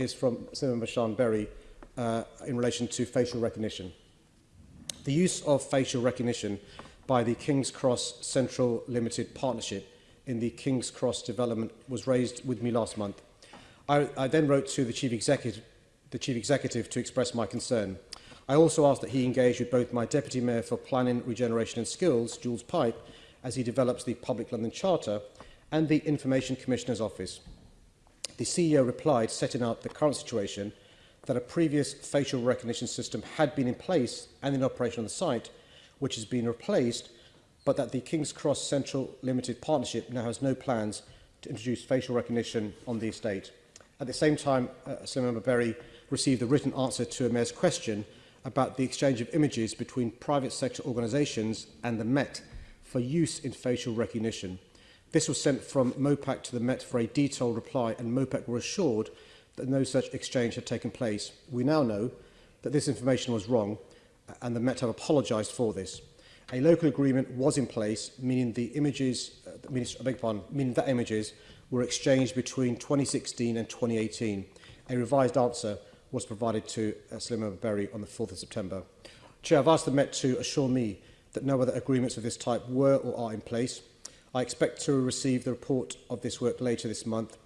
is from Simon Bashan Berry uh, in relation to facial recognition. The use of facial recognition by the King's Cross Central Limited Partnership in the King's Cross development was raised with me last month. I, I then wrote to the Chief the Chief Executive to express my concern. I also asked that he engage with both my Deputy Mayor for Planning, Regeneration and Skills, Jules Pipe, as he develops the Public London Charter, and the Information Commissioner's Office. The CEO replied, setting out the current situation, that a previous facial recognition system had been in place and in operation on the site, which has been replaced, but that the King's Cross Central Limited Partnership now has no plans to introduce facial recognition on the estate. At the same time, uh, Assembly Berry received a written answer to a mayor's question about the exchange of images between private sector organisations and the Met for use in facial recognition. This was sent from MOPAC to the Met for a detailed reply, and MOPAC were assured that no such exchange had taken place. We now know that this information was wrong, and the Met have apologised for this. A local agreement was in place, meaning the images, uh, meaning, I beg pardon, meaning that images were exchanged between 2016 and 2018. A revised answer was provided to uh, Slim Berry on the 4th of September. Chair, I've asked the Met to assure me that no other agreements of this type were or are in place. I expect to receive the report of this work later this month.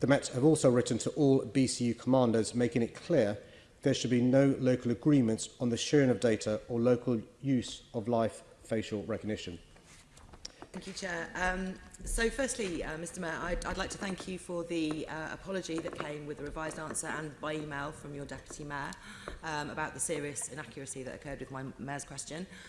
The Met have also written to all BCU commanders, making it clear there should be no local agreements on the sharing of data or local use of live facial recognition. Thank you, Chair. Um, so firstly, uh, Mr Mayor, I'd, I'd like to thank you for the uh, apology that came with the revised answer and by email from your Deputy Mayor um, about the serious inaccuracy that occurred with my Mayor's question.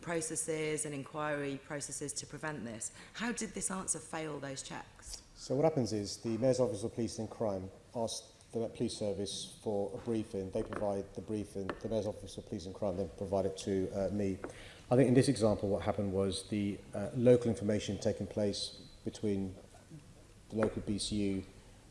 processes and inquiry processes to prevent this. How did this answer fail those checks? So what happens is the Mayor's Office of Police and Crime asked the Met Police Service for a briefing. They provide the briefing. The Mayor's Office of Police and Crime then provide it to uh, me. I think in this example what happened was the uh, local information taking place between the local BCU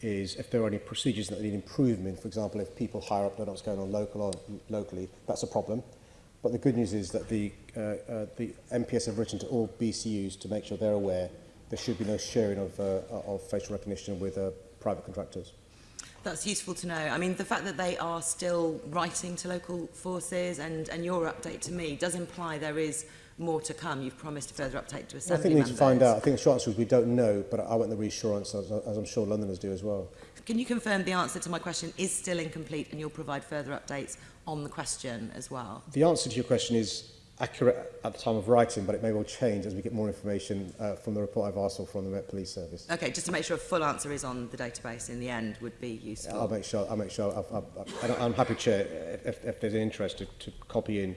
is if there are any procedures that need improvement, for example, if people higher up don't know what's going on local or locally, that's a problem. But the good news is that the, uh, uh, the MPS have written to all BCUs to make sure they're aware there should be no sharing of, uh, of facial recognition with uh, private contractors. That's useful to know. I mean, the fact that they are still writing to local forces and, and your update to me does imply there is more to come. You've promised a further update to Assembly I think we need members. to find out. I think the short answer is we don't know, but I want the reassurance, as, as I'm sure Londoners do as well. Can you confirm the answer to my question is still incomplete and you'll provide further updates on the question as well? The answer to your question is accurate at the time of writing, but it may well change as we get more information uh, from the report I've asked or from the Met Police Service. Okay, just to make sure a full answer is on the database in the end would be useful. I'll make sure. I'll make sure. I've, I've, I've, I'm happy, Chair, if, if there's an interest to, to copy in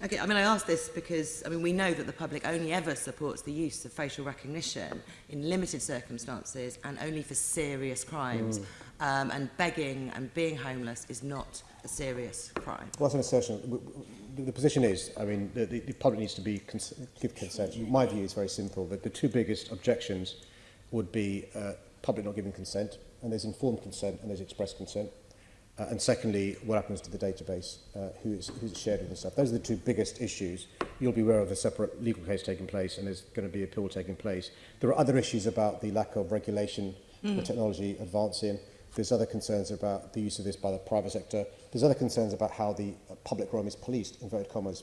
Okay, I mean, I ask this because, I mean, we know that the public only ever supports the use of facial recognition in limited circumstances and only for serious crimes. Mm. Um, and begging and being homeless is not a serious crime. Well, that's an assertion. The position is, I mean, the, the public needs to be cons give consent. My view is very simple, that the two biggest objections would be uh, public not giving consent, and there's informed consent and there's expressed consent. Uh, and secondly, what happens to the database, uh, who is, who's shared with and stuff. Those are the two biggest issues. You'll be aware of a separate legal case taking place and there's going to be appeal taking place. There are other issues about the lack of regulation, mm. the technology advancing. There's other concerns about the use of this by the private sector. There's other concerns about how the uh, public realm is policed, inverted commas,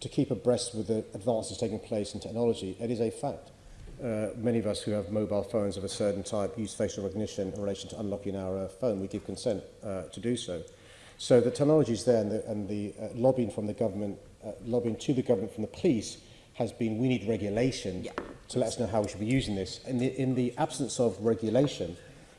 to keep abreast with the advances taking place in technology. It is a fact. Uh, many of us who have mobile phones of a certain type use facial recognition in relation to unlocking our uh, phone. We give consent uh, to do so. So the technology is there and the, and the uh, lobbying from the government, uh, lobbying to the government from the police has been we need regulation yeah. to let us know how we should be using this. In the, in the absence of regulation,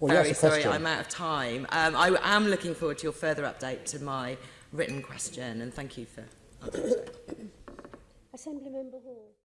well, very sorry, I'm out of time. Um, I am looking forward to your further update to my written question, and thank you for answering. Assembly Member Hall.